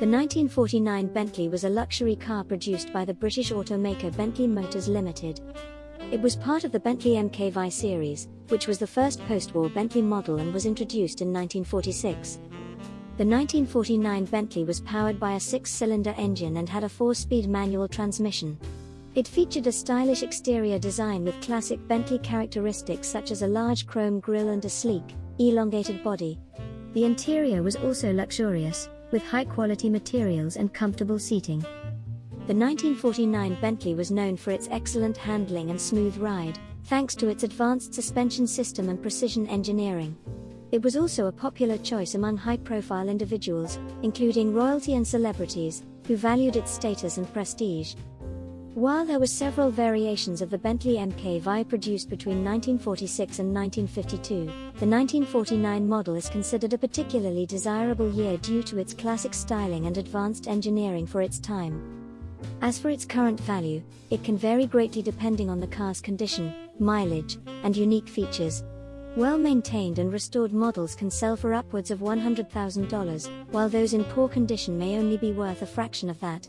The 1949 Bentley was a luxury car produced by the British automaker Bentley Motors Limited. It was part of the Bentley MKV series, which was the first post-war Bentley model and was introduced in 1946. The 1949 Bentley was powered by a six-cylinder engine and had a four-speed manual transmission. It featured a stylish exterior design with classic Bentley characteristics such as a large chrome grille and a sleek, elongated body. The interior was also luxurious, with high-quality materials and comfortable seating. The 1949 Bentley was known for its excellent handling and smooth ride, thanks to its advanced suspension system and precision engineering. It was also a popular choice among high-profile individuals, including royalty and celebrities, who valued its status and prestige. While there were several variations of the Bentley MKV produced between 1946 and 1952, the 1949 model is considered a particularly desirable year due to its classic styling and advanced engineering for its time. As for its current value, it can vary greatly depending on the car's condition, mileage, and unique features. Well maintained and restored models can sell for upwards of $100,000, while those in poor condition may only be worth a fraction of that.